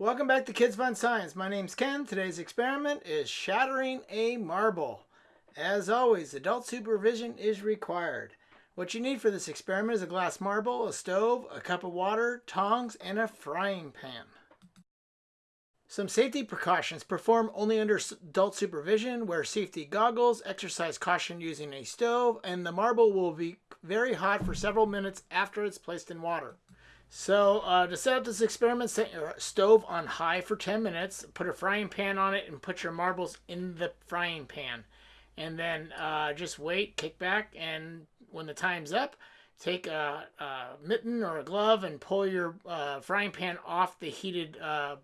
Welcome back to Kids Fun Science. My name's Ken. Today's experiment is shattering a marble. As always, adult supervision is required. What you need for this experiment is a glass marble, a stove, a cup of water, tongs, and a frying pan. Some safety precautions perform only under adult supervision, wear safety goggles, exercise caution using a stove, and the marble will be very hot for several minutes after it's placed in water. So uh, to set up this experiment, set your stove on high for 10 minutes, put a frying pan on it, and put your marbles in the frying pan. And then uh, just wait, kick back, and when the time's up, take a, a mitten or a glove and pull your uh, frying pan off the heated uh,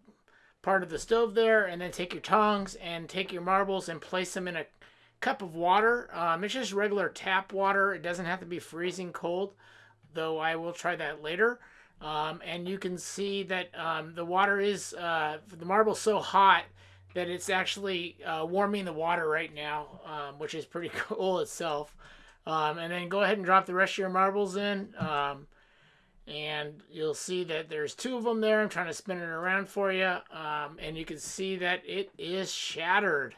part of the stove there, and then take your tongs and take your marbles and place them in a cup of water. Um, it's just regular tap water. It doesn't have to be freezing cold, though I will try that later. Um, and you can see that um, the water is, uh, the marble's so hot that it's actually uh, warming the water right now, um, which is pretty cool itself. Um, and then go ahead and drop the rest of your marbles in. Um, and you'll see that there's two of them there. I'm trying to spin it around for you. Um, and you can see that it is shattered.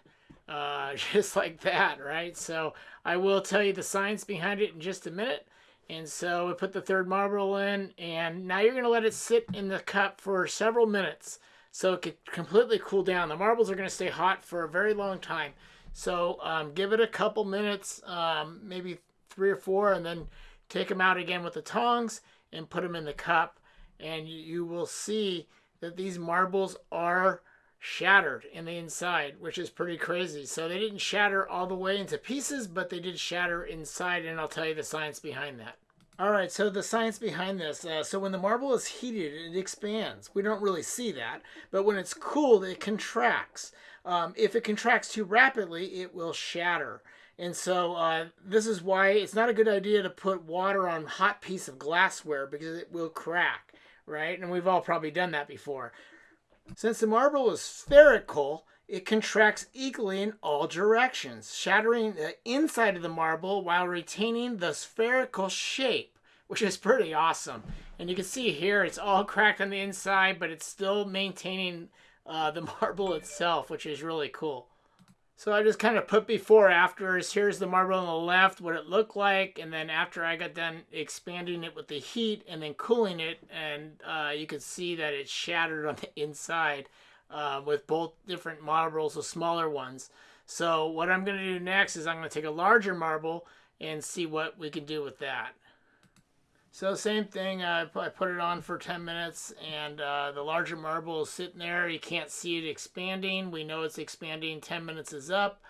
Uh, just like that, right? So I will tell you the science behind it in just a minute. And so we put the third marble in, and now you're going to let it sit in the cup for several minutes so it could completely cool down. The marbles are going to stay hot for a very long time. So um, give it a couple minutes, um, maybe three or four, and then take them out again with the tongs and put them in the cup. And you, you will see that these marbles are shattered in the inside, which is pretty crazy. So they didn't shatter all the way into pieces, but they did shatter inside, and I'll tell you the science behind that. All right, so the science behind this. Uh, so when the marble is heated, it expands. We don't really see that, but when it's cooled, it contracts. Um, if it contracts too rapidly, it will shatter. And so uh, this is why it's not a good idea to put water on hot piece of glassware because it will crack, right? And we've all probably done that before. Since the marble is spherical, it contracts equally in all directions, shattering the inside of the marble while retaining the spherical shape, which is pretty awesome. And you can see here it's all cracked on the inside, but it's still maintaining uh, the marble itself, which is really cool. So I just kind of put before afters. Here's the marble on the left, what it looked like. And then after I got done expanding it with the heat and then cooling it, and uh, you can see that it shattered on the inside uh, with both different marbles, the smaller ones. So what I'm going to do next is I'm going to take a larger marble and see what we can do with that. So same thing, I put it on for 10 minutes and uh, the larger marble is sitting there. You can't see it expanding. We know it's expanding. 10 minutes is up.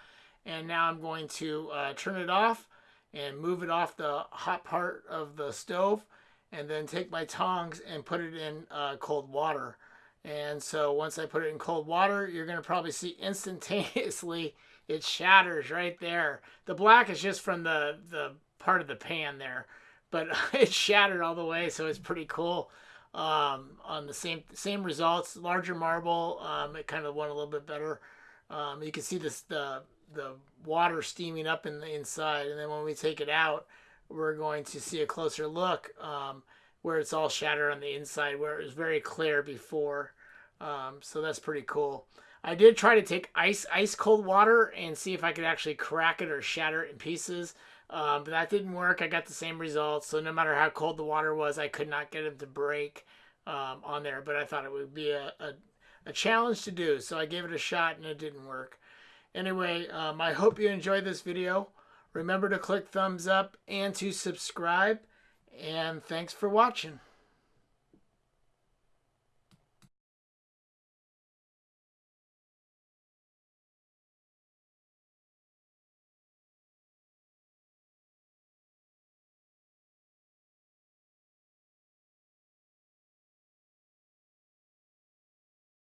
And now I'm going to uh, turn it off and move it off the hot part of the stove and then take my tongs and put it in uh, cold water. And so once I put it in cold water, you're going to probably see instantaneously it shatters right there. The black is just from the, the part of the pan there but it shattered all the way, so it's pretty cool. Um, on the same same results, larger marble, um, it kind of went a little bit better. Um, you can see this the the water steaming up in the inside, and then when we take it out, we're going to see a closer look um, where it's all shattered on the inside, where it was very clear before. Um, so that's pretty cool. I did try to take ice ice cold water and see if I could actually crack it or shatter it in pieces. Um, but that didn't work. I got the same results. So no matter how cold the water was, I could not get it to break um, on there. But I thought it would be a, a, a, challenge to do. So I gave it a shot and it didn't work. Anyway, um, I hope you enjoyed this video. Remember to click thumbs up and to subscribe. And thanks for watching.